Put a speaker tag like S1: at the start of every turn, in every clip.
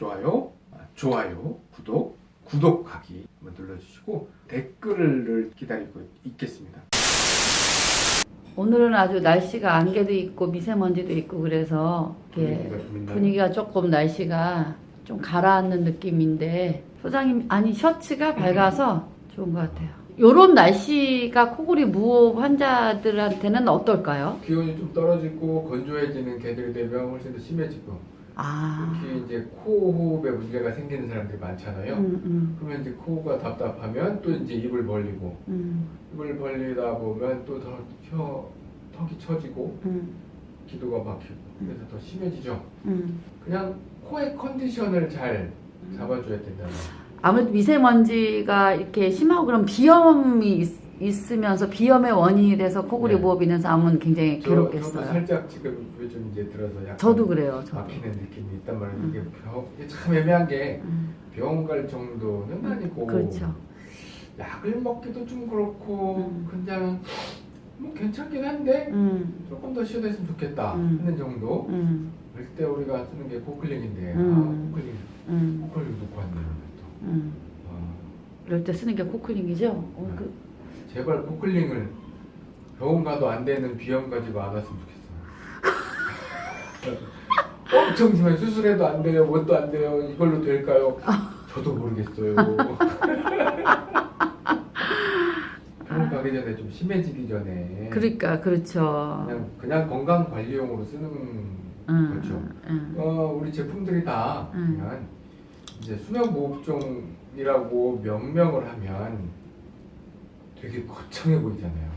S1: 좋아요, 아, 좋아요, 구독, 구독하기 한번 눌러주시고 댓글을 기다리고 있겠습니다.
S2: 오늘은 아주 날씨가 안개도 있고 미세먼지도 있고 그래서
S1: 분위기가?
S2: 분위기가 조금 날씨가 좀 가라앉는 느낌인데 소장님 아니 셔츠가 밝아서 좋은 것 같아요. 요런 날씨가 코골이 무호흡 환자들한테는 어떨까요?
S1: 기온이 좀 떨어지고 건조해지는 개들이 되면 훨씬 더 심해지고
S2: 아,
S1: 특히 이제 코호흡에 문제가 생기는 사람들이 많잖아요.
S2: 음, 음,
S1: 그러면 이제 코가 답답하면 또 이제 입을 벌리고
S2: 음,
S1: 입을 벌리다 보면 또더 턱이 처지고
S2: 음,
S1: 기도가 막히고 그래서 더 심해지죠.
S2: 음.
S1: 그냥 코의 컨디션을 잘 잡아줘야 된다는
S2: 아무래도 미세먼지가 이렇게 심하고 그럼 비염이 있, 으면서 비염의 원인이 돼서 코골이
S1: 네.
S2: 무호흡 있는 사람은 굉장히
S1: 저, 저도
S2: 괴롭겠어요.
S1: 살짝 지금 요즘 이제 들어서 약간
S2: 저도 그래요. 저도.
S1: 막히는 느낌이 있단 말이에요.
S2: 음.
S1: 이게 병, 참 애매한 게
S2: 음,
S1: 병원 갈 정도는 아니고
S2: 그렇죠.
S1: 약을 먹기도 좀 그렇고
S2: 음.
S1: 그냥 뭐 괜찮긴 한데
S2: 음,
S1: 조금 더 쉬어졌으면 좋겠다
S2: 음.
S1: 하는 정도
S2: 음,
S1: 그럴 때 우리가 쓰는 게 코클링인데
S2: 음.
S1: 아 코클링
S2: 음,
S1: 코클링 놓고 왔네요 또
S2: 음.
S1: 아,
S2: 이럴 때 쓰는 게 코클링이죠? 어,
S1: 네.
S2: 그,
S1: 제발 코클링을 병원 가도 안 되는 비염 가지고 안 왔으면 좋겠어요 엄청 심해 수술해도 안 돼요 뭣도 안 돼요 이걸로 될까요? 저도 모르겠어요 병원 가기 전에 좀 심해지기 전에
S2: 그러니까 그렇죠.
S1: 그냥 그냥 건강 관리용으로 쓰는
S2: 음,
S1: 그렇죠.
S2: 음,
S1: 어, 우리 제품들이 다
S2: 음.
S1: 그냥 이제 수면 무호흡종이라고 명명을 하면 되게 거창해 보이잖아요.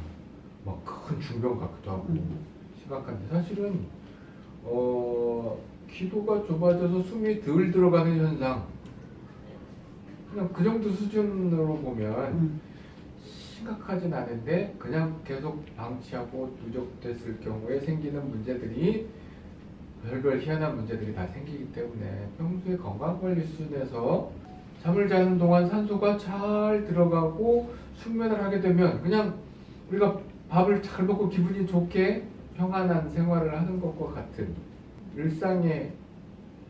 S1: 막 큰 중병 같기도 하고
S2: 음.
S1: 심각한데 사실은 어, 기도가 좁아져서 숨이 덜 들어가는 현상 그냥 그 정도 수준으로 보면
S2: 음,
S1: 심각하진 않은데 그냥 계속 방치하고 누적됐을 경우에 생기는 문제들이 별별 희한한 문제들이 다 생기기 때문에 평소에 건강관리 수준에서 잠을 자는 동안 산소가 잘 들어가고 숙면을 하게 되면 그냥 우리가 밥을 잘 먹고 기분이 좋게 평안한 생활을 하는 것과 같은 일상의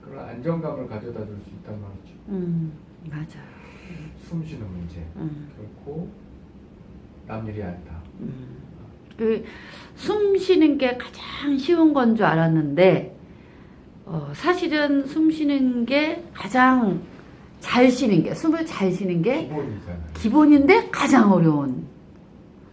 S1: 그런 안정감을 가져다 줄 수 있단 말이죠.
S2: 음, 맞아요.
S1: 숨 쉬는 문제
S2: 음,
S1: 결코 남일이 않다.
S2: 음. 그, 숨 쉬는 게 가장 쉬운 건 줄 알았는데, 어, 사실은 숨 쉬는 게 가장 잘 쉬는 게, 숨을 잘 쉬는 게
S1: 기본이잖아요.
S2: 기본인데 가장 어려운.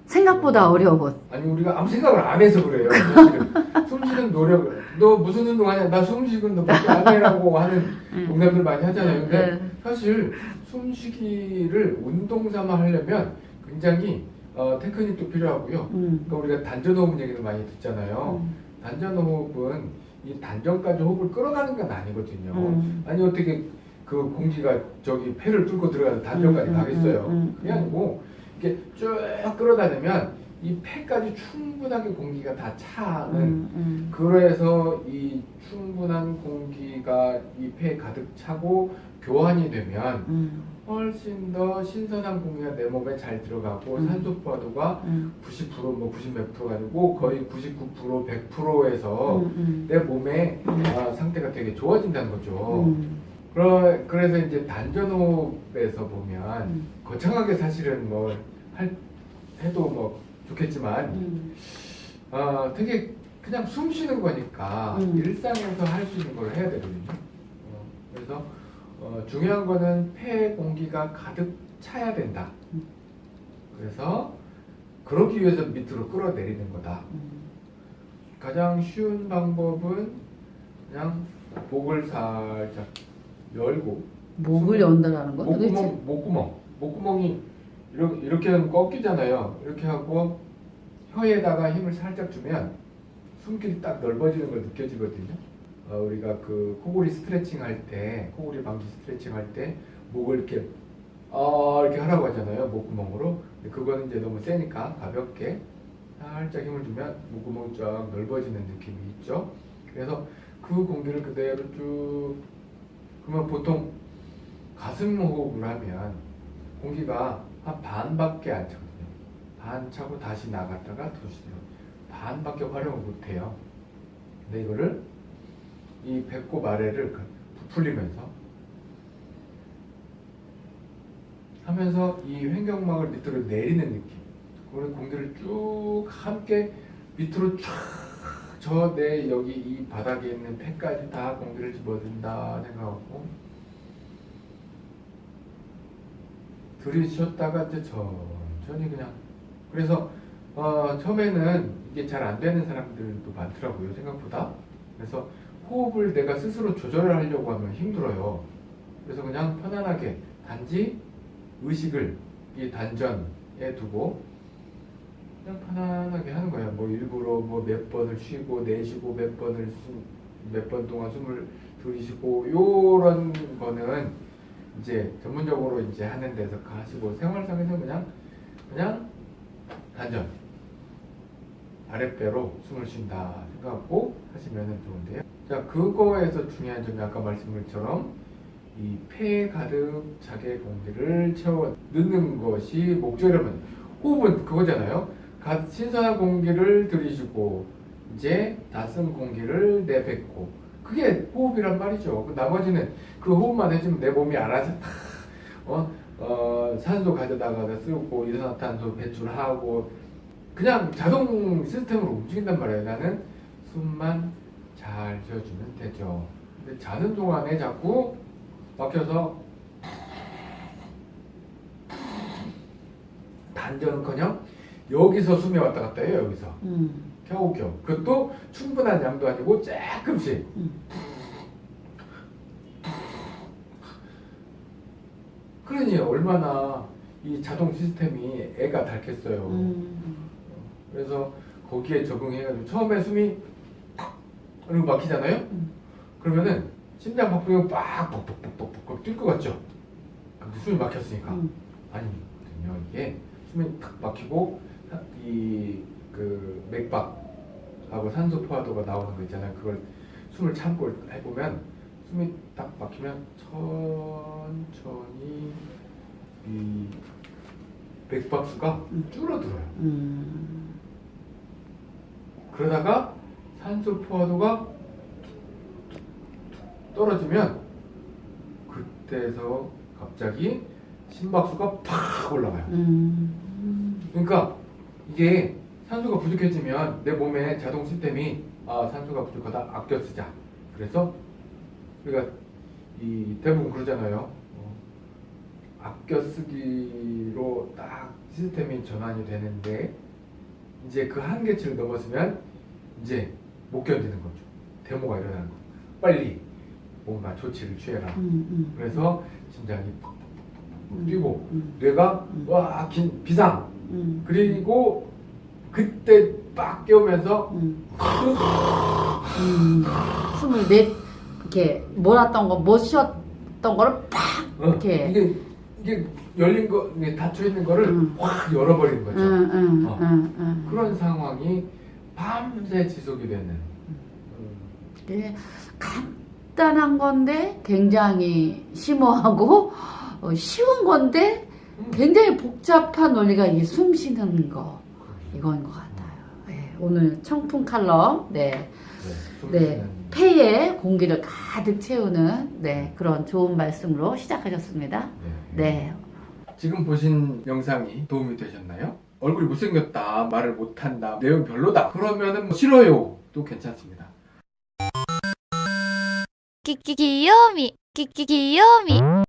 S2: 생각보다 어려운.
S1: 아니 우리가 아무 생각을 안 해서 그래요. 사실은. 숨 쉬는 노력을 너 무슨 운동하냐? 나 숨 쉬는 너밖에 안 해라고 하는
S2: 음.
S1: 농담들 많이 하잖아요. 근데
S2: 네.
S1: 사실 숨쉬기를 운동 삼아 하려면 굉장히 어, 테크닉도 필요하고요.
S2: 음.
S1: 그러니까 우리가 단전호흡 얘기도 많이 듣잖아요.
S2: 음.
S1: 단전호흡은 이 단전까지 호흡을 끌어가는 건 아니거든요.
S2: 음.
S1: 아니 어떻게 그 공기가 저기 폐를 뚫고 들어가서 단전까지
S2: 음, 음,
S1: 가겠어요?
S2: 음, 음,
S1: 그게 아니고 이렇게 쭉 끌어다니면 이 폐까지 충분하게 공기가 다 차는
S2: 음, 음.
S1: 그래서 이 충분한 공기가 이 폐에 가득 차고 교환이 되면
S2: 음.
S1: 훨씬 더 신선한 공기가 내 몸에 잘 들어가고
S2: 음.
S1: 산소 포화도가
S2: 음.
S1: 90%뭐 90몇 프로가 아니고 거의 99% 100%에서
S2: 음, 음.
S1: 내 몸의
S2: 음.
S1: 아, 상태가 되게 좋아진다는 거죠.
S2: 음.
S1: 그러, 그래서 이제 단전호흡에서 보면
S2: 음.
S1: 거창하게 사실은 뭐 할, 해도 뭐 좋겠지만
S2: 음.
S1: 어, 되게 그냥 숨 쉬는 거니까
S2: 음.
S1: 일상에서 할 수 있는 걸 해야 되거든요. 어, 그래서 어, 중요한 거는 폐 공기가 가득 차야 된다.
S2: 음.
S1: 그래서 그러기 위해서 밑으로 끌어내리는 거다.
S2: 음.
S1: 가장 쉬운 방법은 그냥 목을 살짝 열고
S2: 목을 연다라는 건 도대체
S1: 목구멍, 목구멍, 목구멍이 이렇게, 이렇게 하면 꺾이잖아요. 이렇게 하고 혀에다가 힘을 살짝 주면 숨길이 딱 넓어지는 걸 느껴지거든요. 어, 우리가 그 코골이 스트레칭 할 때, 코골이 방지 스트레칭 할 때 목을 이렇게 어 이렇게 하라고 하잖아요. 목구멍으로. 근데 그거는 이제 너무 세니까 가볍게 살짝 힘을 주면 목구멍이 쫙 넓어지는 느낌이 있죠. 그래서 그 공기를 그대로 쭉 그러면 보통 가슴 호흡을 하면 공기가 한 반밖에 안 차거든요. 반 차고 다시 나갔다가 도시죠. 반밖에 활용을 못해요. 근데 이거를 이 배꼽 아래를 그 부풀리면서 하면서 이 횡격막을 밑으로 내리는 느낌 그리고 공기를 쭉 함께 밑으로 쫙 저 내 여기 이 바닥에 있는 폐까지 다 공기를 집어든다 생각하고 들이쉬었다가 이제 천천히 그냥. 그래서 어, 처음에는 이게 잘 안 되는 사람들도 많더라고요 생각보다. 그래서 호흡을 내가 스스로 조절을 하려고 하면 힘들어요. 그래서 그냥 편안하게 단지 의식을 이 단전에 두고 그냥 편안하게 하는 거예요 뭐 일부러 뭐 몇 번을 쉬고 내쉬고 몇 번을 몇 번 동안 숨을 들이쉬고 요런 거는 이제 전문적으로 이제 하는 데서 가시고 생활상에서 그냥 그냥 단전 아랫배로 숨을 쉰다 생각하고 하시면 좋은데요. 자 그거에서 중요한 점이 아까 말씀드린 것처럼 이 폐에 가득 차게 공기를 채워 넣는 것이 목적이라면 호흡은 그거잖아요. 가- 신선한 공기를 들이쉬고 이제 다쓴 공기를 내뱉고 그게 호흡이란 말이죠. 그 나머지는 그 호흡만 해주면 내 몸이 알아서 다 어, 어, 산소 가져다가 쓰고 이산화탄소 배출하고 그냥 자동 시스템으로 움직인단 말이에요. 나는 숨만 잘 쉬어주면 되죠. 근데 자는 동안에 자꾸 막혀서 단전은커녕 여기서 숨이 왔다 갔다 해요. 여기서
S2: 음,
S1: 겨우겨우. 그것도 충분한 양도 아니고 조금씩.
S2: 음.
S1: 그러니 얼마나 이 자동 시스템이 애가 닳겠어요.
S2: 음,
S1: 그래서 거기에 적응해가지고 처음에 숨이 탁 이러고 막히잖아요.
S2: 음.
S1: 그러면은 심장 박동이 빡 뻑뻑뻑뻑뻑 뛸것 같죠. 근데 숨이 막혔으니까
S2: 음.
S1: 아니거든요. 이게 숨이 탁 막히고 이 그 맥박하고 산소 포화도가 나오는 거 있잖아요. 그걸 숨을 참고 해보면 숨이 딱 막히면 천천히 이 맥박수가
S2: 음.
S1: 줄어들어요.
S2: 음,
S1: 그러다가 산소 포화도가 떨어지면 그때서 갑자기 심박수가 팍 올라가요.
S2: 음,
S1: 그러니까 이게 산소가 부족해지면 내 몸의 자동 시스템이 아 산소가 부족하다 아껴 쓰자. 그래서 우리가 이 대부분 그러잖아요. 어, 아껴 쓰기로 딱 시스템이 전환이 되는데 이제 그 한계치를 넘었으면 이제 못 견디는 거죠. 데모가 일어나는 거. 빨리 뭔가 조치를 취해라.
S2: 음, 음.
S1: 그래서 심장이
S2: 음.
S1: 뛰고
S2: 음,
S1: 뇌가
S2: 음.
S1: 와 긴, 비상
S2: 음,
S1: 그리고 그때 빡 깨우면서
S2: 음. 음, 숨을 내 이렇게 몰았던 거 못 쉬었던 거를 팍
S1: 어,
S2: 이렇게.
S1: 이게 이게 열린 거 이게 닫혀 있는 거를
S2: 음.
S1: 확 열어버리는 거죠.
S2: 응, 응,
S1: 어. 그런 상황이 밤새 지속이 되는. 음.
S2: 네, 간단한 건데 굉장히 심오하고 어, 쉬운 건데
S1: 음.
S2: 굉장히 복잡한 원리가 이 숨쉬는 거 이건 것 같아요. 네, 오늘 청풍 칼럼 네,
S1: 네,
S2: 네 폐에 공기를 가득 채우는 네 그런 좋은 말씀으로 시작하셨습니다.
S1: 네.
S2: 네.
S1: 지금 보신 영상이 도움이 되셨나요? 얼굴이 못생겼다, 말을 못한다, 내용 별로다 그러면은 뭐 싫어요 또 괜찮습니다.
S3: 끼끼 귀요미 끼끼 귀요미